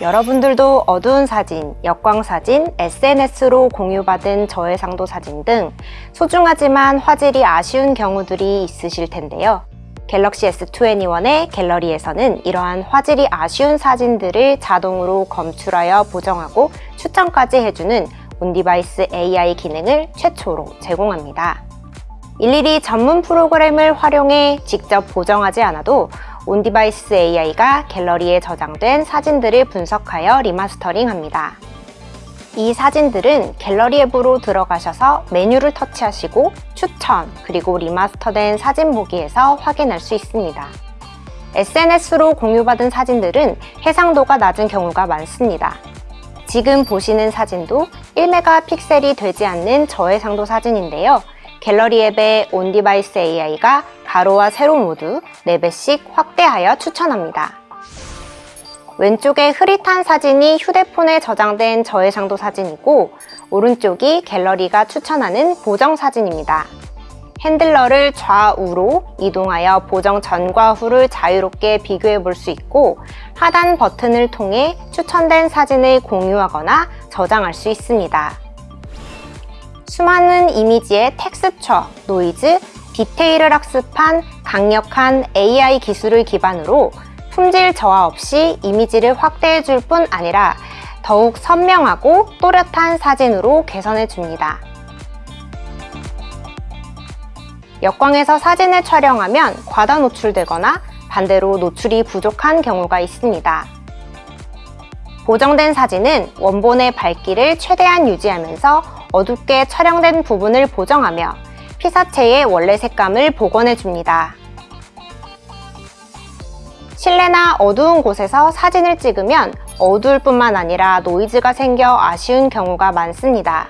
여러분들도 어두운 사진, 역광 사진, SNS로 공유받은 저해상도 사진 등 소중하지만 화질이 아쉬운 경우들이 있으실 텐데요. 갤럭시 S21의 갤러리에서는 이러한 화질이 아쉬운 사진들을 자동으로 검출하여 보정하고 추천까지 해주는 on-device AI 기능을 최초로 제공합니다. 일일이 전문 프로그램을 활용해 직접 보정하지 않아도 on-device AI가 갤러리에 저장된 사진들을 분석하여 remastering합니다. 이 사진들은 갤러리 앱으로 들어가셔서 메뉴를 터치하시고 추천 그리고 remaster된 사진 보기에서 확인할 수 있습니다. SNS로 공유받은 사진들은 해상도가 낮은 경우가 많습니다. 지금 보시는 사진도 1메가 픽셀이 되지 않는 저해상도 사진인데요. 갤러리 앱의 on-device AI가 가로와 세로 모두 4배씩 확대하여 추천합니다. 왼쪽에 흐릿한 사진이 휴대폰에 저장된 저해상도 사진이고 오른쪽이 갤러리가 추천하는 보정 사진입니다. handler를 좌우로 이동하여 보정 전과 후를 자유롭게 비교해 볼 수 있고 하단 버튼을 통해 추천된 사진을 공유하거나 저장할 수 있습니다. 수많은 이미지의 텍스처, 노이즈, 디테일을 학습한 강력한 AI 기술을 기반으로 품질 저하 없이 이미지를 확대해 줄 뿐 아니라 더욱 선명하고 또렷한 사진으로 개선해 줍니다. 역광에서 사진을 촬영하면 과다 노출되거나 반대로 노출이 부족한 경우가 있습니다. 보정된 사진은 원본의 밝기를 최대한 유지하면서 어둡게 촬영된 부분을 보정하며 피사체의 원래 색감을 복원해 줍니다. 실내나 어두운 곳에서 사진을 찍으면 어두울 뿐만 아니라 노이즈가 생겨 아쉬운 경우가 많습니다.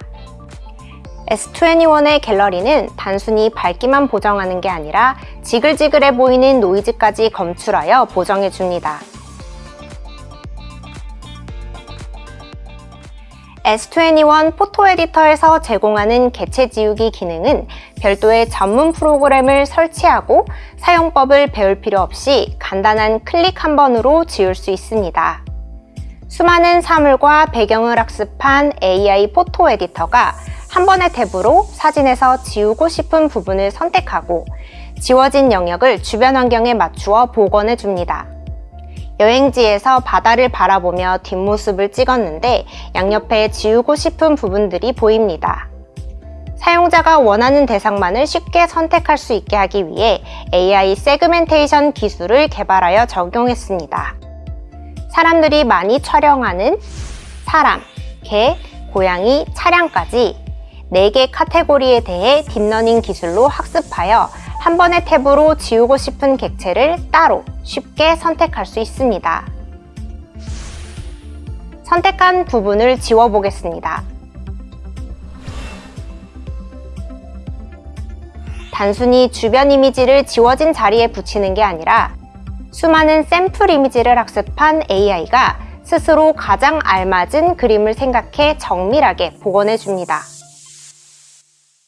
S21의 갤러리는 단순히 밝기만 보정하는 게 아니라 지글지글해 보이는 노이즈까지 검출하여 보정해 줍니다. S21 포토 에디터에서 제공하는 개체 지우기 기능은 별도의 전문 프로그램을 설치하고 사용법을 배울 필요 없이 간단한 클릭 한 번으로 지울 수 있습니다. 수많은 사물과 배경을 학습한 AI 포토 에디터가 한 번의 탭으로 사진에서 지우고 싶은 부분을 선택하고 지워진 영역을 주변 환경에 맞추어 복원해 줍니다. 여행지에서 바다를 바라보며 뒷모습을 찍었는데 양옆에 지우고 싶은 부분들이 보입니다. 사용자가 원하는 대상만을 쉽게 선택할 수 있게 하기 위해 AI segmentation 기술을 개발하여 적용했습니다. 사람들이 많이 촬영하는 사람, 개, 고양이, 차량까지 4개 카테고리에 대해 딥러닝 기술로 학습하여 한 번의 탭으로 지우고 싶은 객체를 따로 쉽게 선택할 수 있습니다. 선택한 부분을 지워보겠습니다. 단순히 주변 이미지를 지워진 자리에 붙이는 게 아니라 수많은 샘플 이미지를 학습한 AI가 스스로 가장 알맞은 그림을 생각해 정밀하게 복원해 줍니다.